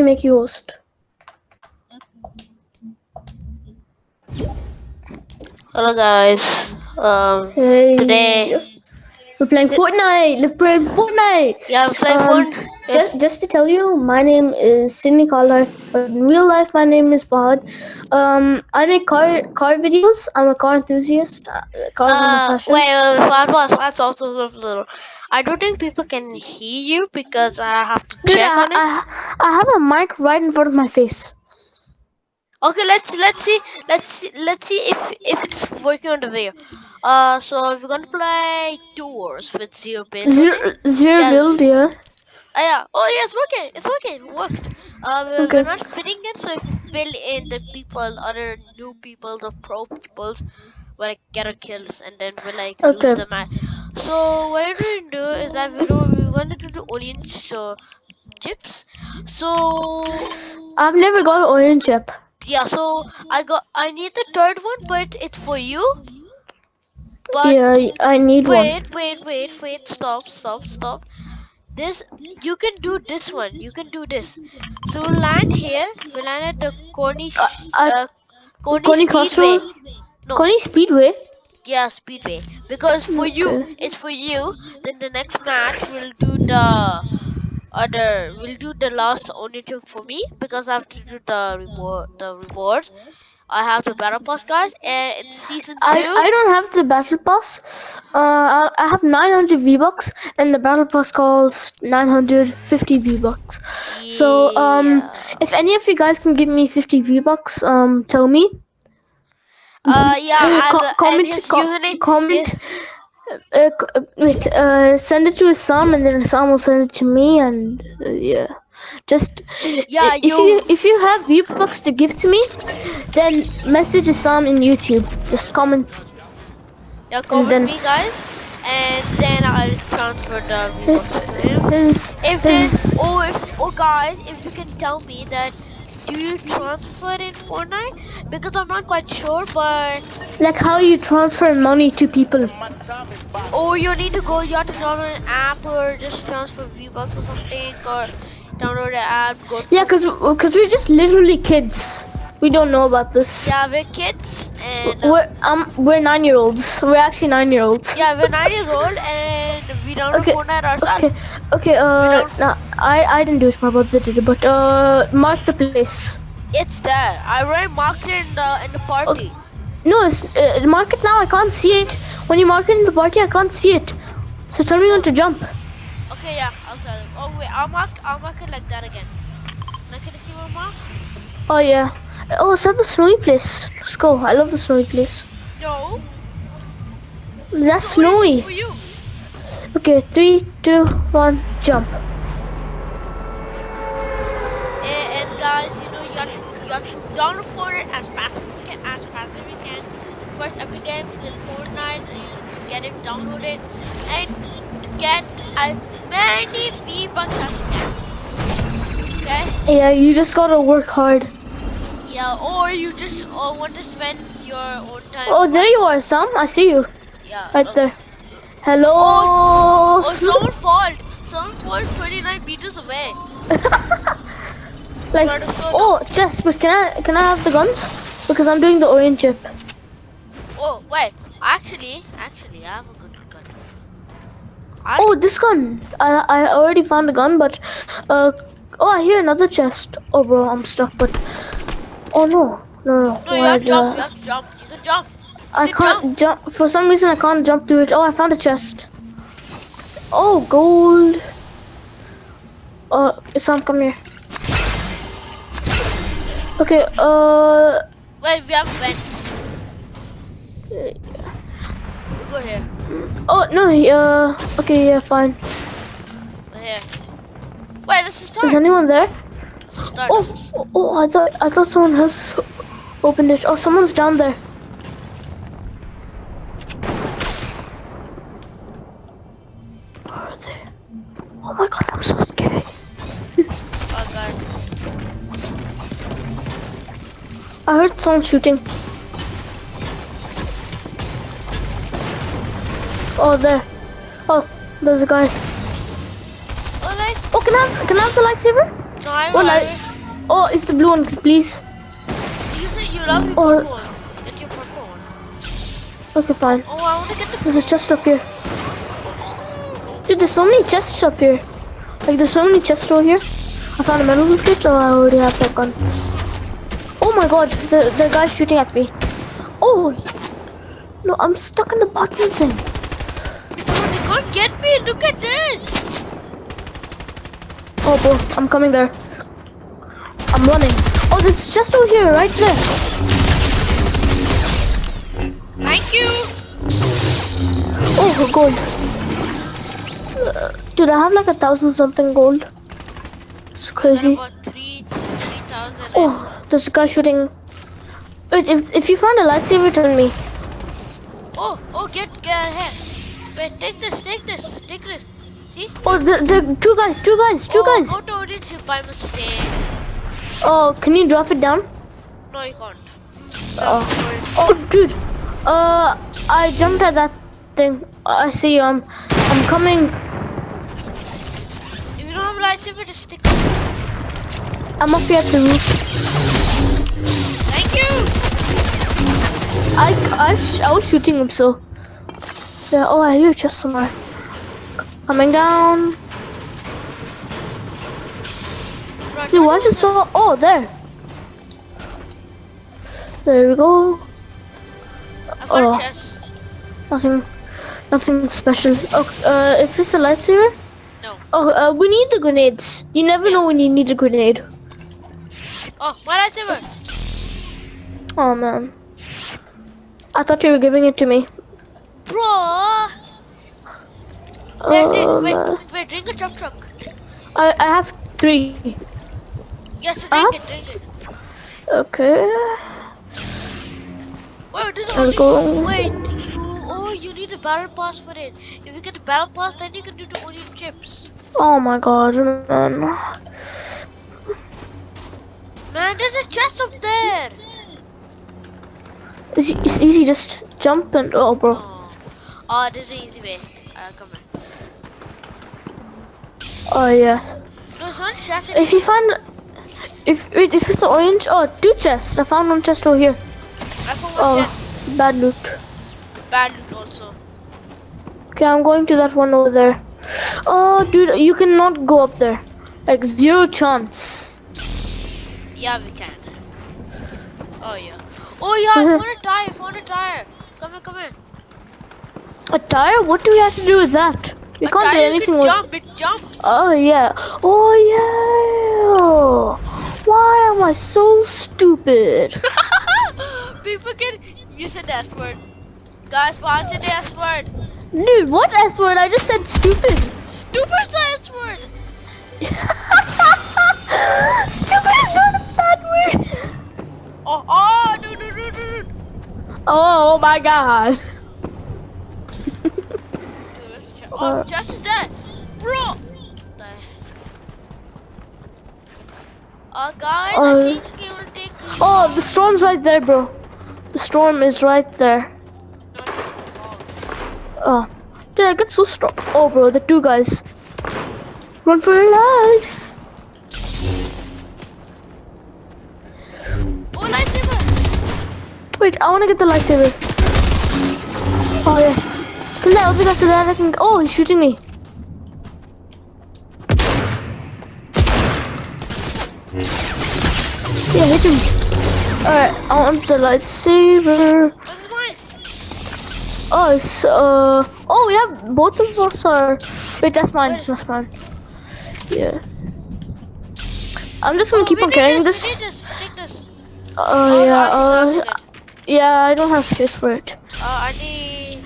me make you host. Hello guys. Um, Hey. today, We're playing Fortnite. We're playing Fortnite. yeah, I'm playing Um, phone. Just, just to tell you, my name is Sydney Car Life, but in real life, my name is Fahad. Um, I make car car videos. I'm a car enthusiast. Uh, Cars are my Uh, passion. wait, wait, wait, fast, fast, fast, fast, fast, little. I don't think people can hear you because I have to Dude, check I, on it. I, I have a mic right in front of my face. Okay, let's let's see, let's see, let's see if if it's working on the video. Uh, so we're gonna play two wars with zero build. Zero, zero Yeah. build, yeah. Oh yeah, oh yeah, it's working, it's working, it worked. Uh, we're, Okay. we're not fitting it, so if you fill in the people, other new people, the pro peoples, we're like get our kills, and then we're like Okay. lose the match. So what we're gonna do is that we we're gonna do the orange uh, chips. So I've never got an orange chip. yeah, so I got I need the third one, but it's for you. But yeah, I need one. wait, wait, wait, wait, stop, stop, stop. This you can do this one. You can do this. So we'll land here. We'll land at the Coney, Uh, uh, uh, Coney, Coney Speedway. No, Coney Speedway. Yeah, Speedway. Because for you, it's for you. Then the next match we'll do the other. We'll do the last only two for me because I have to do the reward. The rewards. I have the battle pass, guys, and it's season two. I, I don't have the battle pass. Uh, I, I have 900 V bucks, and the battle pass costs 950 V bucks. So um, if any of you guys can give me 50 V bucks, um, tell me. Uh, yeah, I'll, Co- and comment, his co- username comment. is- Uh, uh, wait, uh, send it to Sam, and then Sam will send it to me, and uh, yeah, just Yeah, if you- you if you have V bucks to give to me, then message Sam in YouTube. Just comment Yeah, comment then- me, guys, and then I'll transfer the V-Bucks to him. his If his there's, oh, if, oh, guys, if you can tell me that, do you transfer in Fortnite? Because I'm not quite sure, but like how you transfer money to people. oh, you need to go. You have to download an app or just transfer V-Bucks or something, or download an app. Go. Yeah, cause cause we're just literally kids. We don't know about this. Yeah, we're kids, and We're um we're nine year olds. We're actually nine year olds. yeah, we're nine years old, and we download Okay, Fortnite ourselves. Okay, okay. Uh, no, I I didn't do it. My brother did it. But uh, mark the place. It's there. I already marked it in the in the party. Okay. No, it's uh, mark it now. I can't see it. When you mark it in the party, I can't see it. So tell me when to jump. Okay, yeah, I'll tell him. Oh wait, I'll mark I'll mark it like that again. Now can you see my mark? Oh yeah. Oh, is that the snowy place? Let's go. I love the snowy place. No. That's the orange is snowy. Okay, three, two, one, jump. And, and guys, you know you have to you have to download it as fast as you can, as fast as you can. First Epic Games in Fortnite, and you just get it, downloaded and get as many V bucks as you can. Okay? Yeah, you just gotta work hard. Yeah, or you just uh, want to spend your own time. Oh, there you are, Sam. I see you yeah. right okay. there. Hello. Oh, someone fall. Someone fall 29 meters away. like, oh, chest. But can I can I have the guns? Because I'm doing the orange chip. Oh, wait. Actually, actually, I have a good gun. I, Oh, this gun. I I already found the gun, but uh, oh, I hear another chest. Oh, bro, I'm stuck. But oh no, no, no. no, you have to jump. uh, You have to jump. You can jump. I can can't jump. For some reason, I can't jump through it. Oh, I found a chest. Oh, gold. Uh, Sam, come here. Okay, uh, Wait, we have a vent. We go here. oh, no, uh, okay, yeah, fine. We're here. Wait, this is Is anyone there? This is start. Oh, oh, oh, I thought, I thought someone has opened it. Oh, someone's down there. Someone shooting. Oh, there. Oh, there's a guy. Oh, let's... Oh, can I have, can I have the lightsaber? No, I, Oh, light. Oh, it's the blue one, please. You said you love Or- purple one. Get your purple one. Okay, fine. Oh, I want to get the. There's a chest up here. Dude, there's so many chests up here. Like, there's so many chests over here. I found a metal plate, oh, I already have that gun. Oh my god, the, the guy's shooting at me. Oh! No, I'm stuck in the bottom thing. Oh, they can't get me. Look at this. Oh, bro, I'm coming there. I'm running. Oh, there's a chest over here, right there. Thank you. Oh, gold. Uh, dude, I have like a thousand something gold. It's crazy. about three, three thousand. Oh, there's a guy shooting. Wait, if, if you find a lightsaber, tell me. Oh, oh, get, get ahead. Wait, take this, take this, take this. See? Oh, the, the two guys, two guys, two oh, guys. Go to audit ship by mistake. Oh, can you drop it down? No, you can't. Oh. Oh. Oh, dude. Uh, I jumped at that thing. I see. Um, I'm coming. If you don't have a lightsaber, just stick. I'm up here at the roof. Thank you. I, I, sh- I was shooting him, so. Yeah. Oh, I hear a chest somewhere. Coming down. Right, Dude, why is it so? Oh, there. There we go. Oh. Nothing, nothing special. Oh, uh, if it's a lightsaber. No. Oh, uh, we need the grenades. You never know when you need a grenade. Oh, my lightsaber. Oh man. I thought you were giving it to me. Bro. Oh, wait, wait, drink a chop truck. I, I have three. Yes, drink it, drink it. Okay. Wait, this is only, wait, you, oh, you need a battle pass for it. If you get the battle pass, then you can do the onion chips. Oh my god, man. Man, there's a chest up there. It's, it's easy, just jump and. Oh, bro. Oh, oh this is an easy way. Uh, come on. Oh, yeah. No, it's not chest. If you find. If, wait, if it's orange. Oh, two chests. I found one chest over here. I found one Oh, chest. bad loot. Bad loot also. Okay, I'm going to that one over there. Oh, dude, you cannot go up there. Like, zero chance. Yeah, we can. Oh, yeah. Oh, yeah, I found a tire. I found a tire. Come here, come here. A tire? What do we have to do with that? We a can't tire do anything with. jump. It jumps. Oh yeah. Oh yeah. Why am I so stupid? People can. You said the S word. Guys, what's the S word? Dude, what S word? I just said stupid. Stupid's the S word. Oh my god. Dude, where's the chest? Oh, chest is dead. Bro. Uh, guys, Uh, I think it will take. Oh, the storm's right there, bro. The storm is right there. No, it's just fall. Oh. Dude, I get so strong. Oh, bro, the two guys. Run for your life. Wait, I want to get the lightsaber. Oh, yes. Kill that other guy so that I can. Oh, he's shooting me. Yeah, hit him. Alright, I want the lightsaber. Oh, it's, uh. Oh, we have both of us are. Wait, that's mine. That's mine. Yeah. I'm just gonna Oh, keep on carrying this. this. This. Take. Oh, yeah. Uh, I think that's yeah, I don't have space for it. Uh, I need.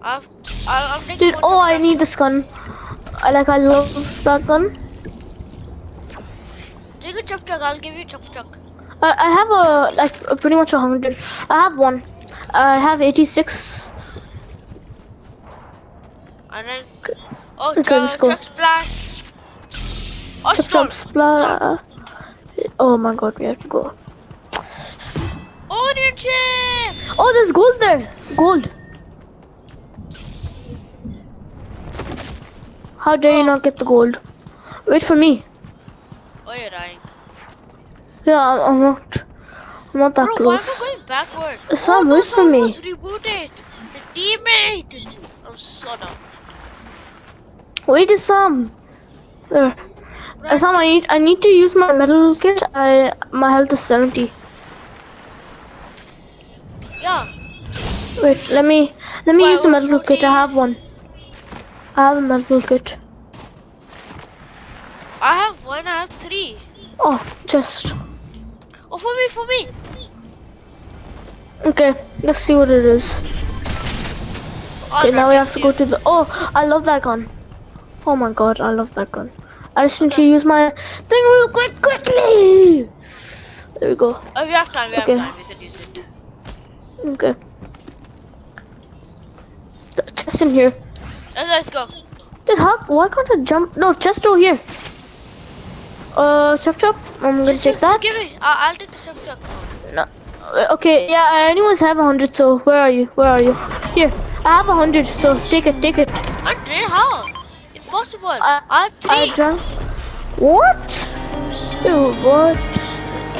I've. I'll, I'm taking Dude, oh, I need this gun. I like, I love that gun. Take a chop truck. I'll give you chop truck. I, I have a, like, a pretty much a hundred. I have one. I have 86. And then. Oh, Okay, okay, let's go. Chug Splash. Oh, Chop storm. Chug Splash. Oh my god, we have to go. Onion. Oh, there's gold there. Gold. How dare you Oh. not get the gold? Wait for me. Oh, you're dying. Yeah, I'm, I'm not. I'm not that Bro, why am close. I going backward? It's oh, not no, for me. rebooted. The teammate. I'm so dumb. Wait, Sam. Um, there. Right. Sam, um, I need I need to use my metal kit. I my health is 70. Wait, let me let me Why, use the metal kit. I have one. I have a metal kit. I have one, I have three. Oh, just Oh, for me, for me. okay. Let's see what it is. Oh, okay, now we have to go to the. Oh, I love that gun. Oh my god, I love that gun. I just need to use my thing real quick, quickly. There we go. Oh, we have time, we Okay. have time. We can use it. Okay. In here. Let's go. Did how? Why can't I jump? No, chest over here. Uh, chop chop. I'm gonna take that. Give me. Uh, I'll take the chop chop. No. Uh, Okay, yeah, I anyways have a hundred, so where are you? Where are you? Here, I have a hundred, so take it, take it. Hundred? How? Impossible. I- I have I three. drank. What? Dude, what?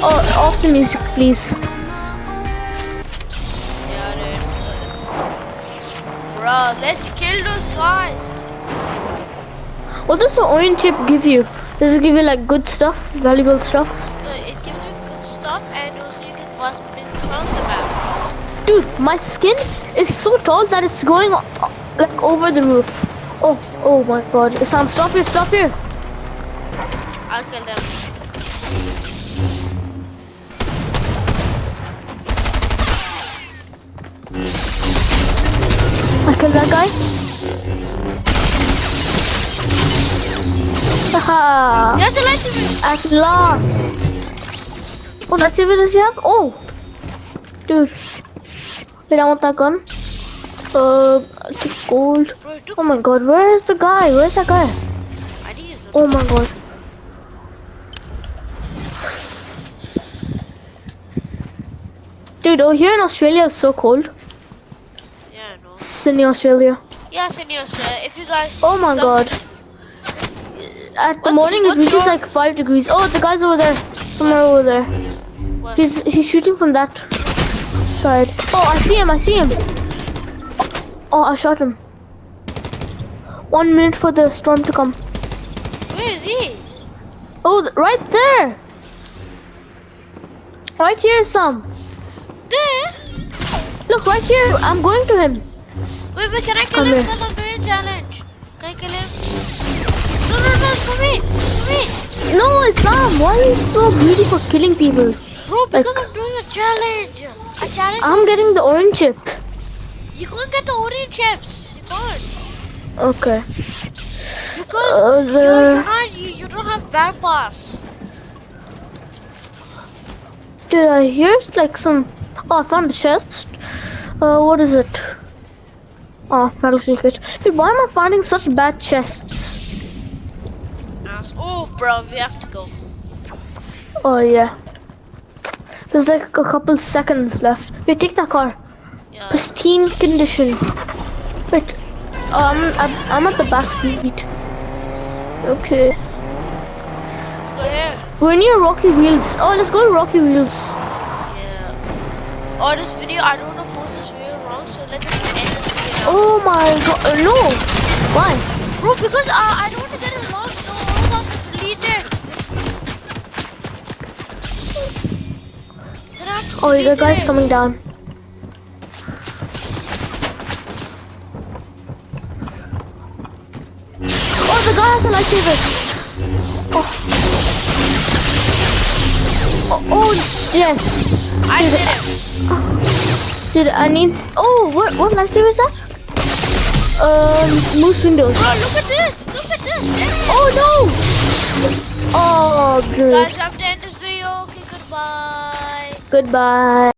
Oh, off the music, please. Bro, let's kill those guys. What does the orange chip give you? Does it give you like good stuff, valuable stuff? No, it gives you good stuff and also you can bust in from the battles. Dude, my skin is so tall that it's going like over the roof. Oh, oh my god. Sam, stop here, stop here. I'll kill them. I killed that guy. Haha. There's a lightsaber. At last. Oh, that's even does he have? Oh. Dude. Wait, I want that gun. Uh, it's gold. Bro, it took Oh my god, where is the guy? Where's that guy? I did use it. Oh my god. Dude, oh here in Australia it's so cold. Sydney, Australia. Yeah, Seniors, uh, if you guys. Oh my some- god. At the What's- morning it reaches your- like 5 degrees. Oh, the guy's over there. Somewhere over there. He's he's shooting from that side. Oh, I see him. I see him. Oh, I shot him. One minute for the storm to come. Where is he? Oh, th- right there. Right here, Sam. There? Look, right here. I'm going to him. Can I kill Come him? Because I'm doing a challenge. Can I kill him? No, no, no, it's for me. For me. No, Sam. Why are you so greedy for killing people? Bro, because Like- I'm doing a challenge. A challenge. I'm getting the orange chip. You can't get the orange chips. You can't. Okay. Because Uh, the you're not, you, you don't have bad pass. did I hear like some? Oh, I found the chest. Uh, what is it? Oh, battlefield kit. Dude, why am I finding such bad chests? Oh, bro, we have to go. Oh yeah. There's like a couple seconds left. Wait, take that car. Yeah. Pristine condition. Wait. Um, I'm, I'm at the back seat. Okay. Let's go here. We're near Rocky Reels. Oh, let's go to Rocky Reels. Yeah. Oh, this video, I don't want to post this video wrong, so let's end this video now. Oh my god. Uh, no. Why? Bro, because uh, I don't want to get it lost, so all of us delete it. Then I have to Oh, the guy's coming down. Oh, the guy has a lightsaber. Oh. Oh, oh yes. I did it. Dude, I need. Oh, what what lightsaber is that? Um, Mace Windu. Bro, look at this. Look at this. There it is. Oh no! Oh, good. Guys, I'm to end this video. Okay, goodbye. Goodbye.